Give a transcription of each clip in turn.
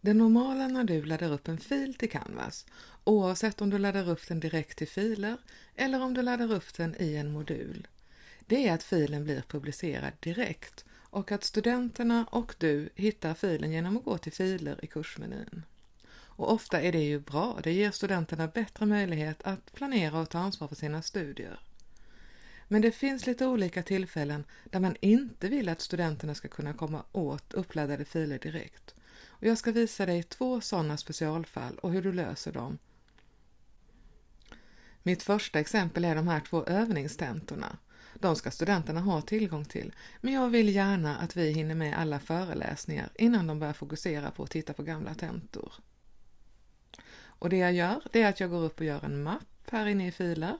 Det normala när du laddar upp en fil till Canvas, oavsett om du laddar upp den direkt till filer eller om du laddar upp den i en modul, det är att filen blir publicerad direkt och att studenterna och du hittar filen genom att gå till filer i kursmenyn. Och ofta är det ju bra, det ger studenterna bättre möjlighet att planera och ta ansvar för sina studier. Men det finns lite olika tillfällen där man inte vill att studenterna ska kunna komma åt uppladdade filer direkt. Och jag ska visa dig två sådana specialfall och hur du löser dem. Mitt första exempel är de här två övningstentorna. De ska studenterna ha tillgång till, men jag vill gärna att vi hinner med alla föreläsningar innan de börjar fokusera på att titta på gamla tentor. Och det jag gör, det är att jag går upp och gör en mapp här inne i filer.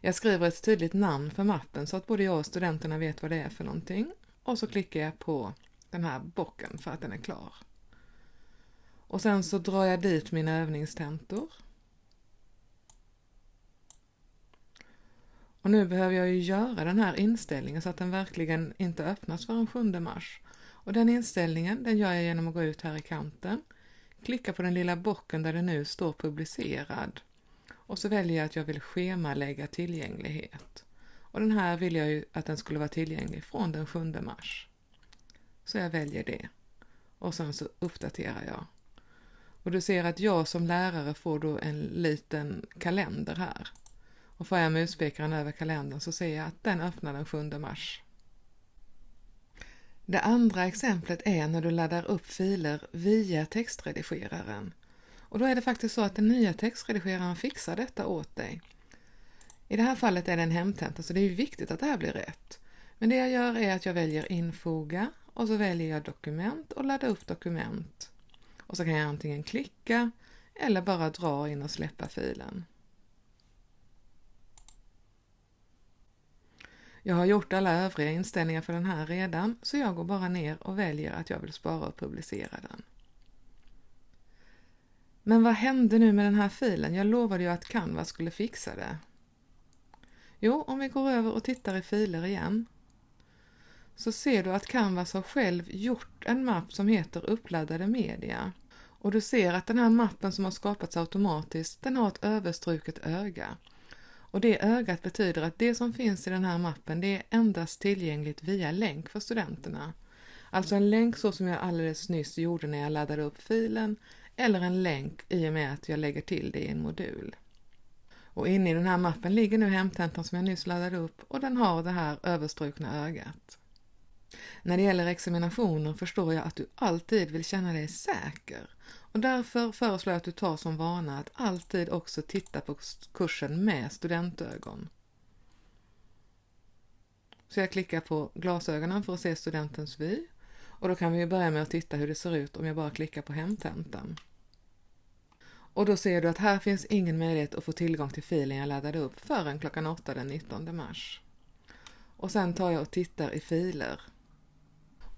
Jag skriver ett tydligt namn för mappen så att både jag och studenterna vet vad det är för någonting. Och så klickar jag på den här bocken för att den är klar. Och sen så drar jag dit mina övningstentor. Och nu behöver jag ju göra den här inställningen så att den verkligen inte öppnas förrän 7 mars. Och den inställningen den gör jag genom att gå ut här i kanten, klicka på den lilla bocken där det nu står publicerad och så väljer jag att jag vill schemalägga tillgänglighet. Och den här vill jag ju att den skulle vara tillgänglig från den 7 mars. Så jag väljer det. Och sen så uppdaterar jag. Och du ser att jag som lärare får då en liten kalender här. Och får jag muspekaren över kalendern så ser jag att den öppnar den 7 mars. Det andra exemplet är när du laddar upp filer via textredigeraren. Och då är det faktiskt så att den nya textredigeraren fixar detta åt dig. I det här fallet är det en hemtenta så det är viktigt att det här blir rätt. Men det jag gör är att jag väljer infoga och så väljer jag dokument och ladda upp dokument. Och så kan jag antingen klicka eller bara dra in och släppa filen. Jag har gjort alla övriga inställningar för den här redan så jag går bara ner och väljer att jag vill spara och publicera den. Men vad hände nu med den här filen? Jag lovade ju att Canva skulle fixa det. Jo, om vi går över och tittar i filer igen så ser du att Canvas har själv gjort en mapp som heter uppladdade media. Och du ser att den här mappen som har skapats automatiskt, den har ett överstruket öga. Och det ögat betyder att det som finns i den här mappen, det är endast tillgängligt via länk för studenterna. Alltså en länk så som jag alldeles nyss gjorde när jag laddade upp filen, eller en länk i och med att jag lägger till det i en modul. Och inne i den här mappen ligger nu hemtentan som jag nyss laddade upp och den har det här överstrukna ögat. När det gäller examinationer förstår jag att du alltid vill känna dig säker och därför föreslår jag att du tar som vana att alltid också titta på kursen med studentögon. Så jag klickar på glasögonen för att se studentens vy och då kan vi börja med att titta hur det ser ut om jag bara klickar på hemtentan. Och då ser du att här finns ingen möjlighet att få tillgång till filen jag laddade upp förrän klockan 8 den 19 mars. Och sen tar jag och tittar i filer.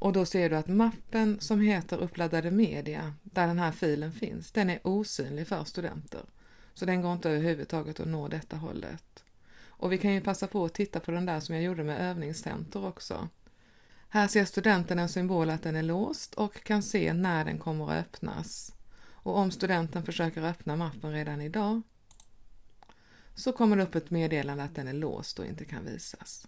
Och då ser du att mappen som heter uppladdade media, där den här filen finns, den är osynlig för studenter. Så den går inte överhuvudtaget att nå detta hållet. Och vi kan ju passa på att titta på den där som jag gjorde med övningscenter också. Här ser studenten en symbol att den är låst och kan se när den kommer att öppnas. Och om studenten försöker öppna mappen redan idag så kommer det upp ett meddelande att den är låst och inte kan visas.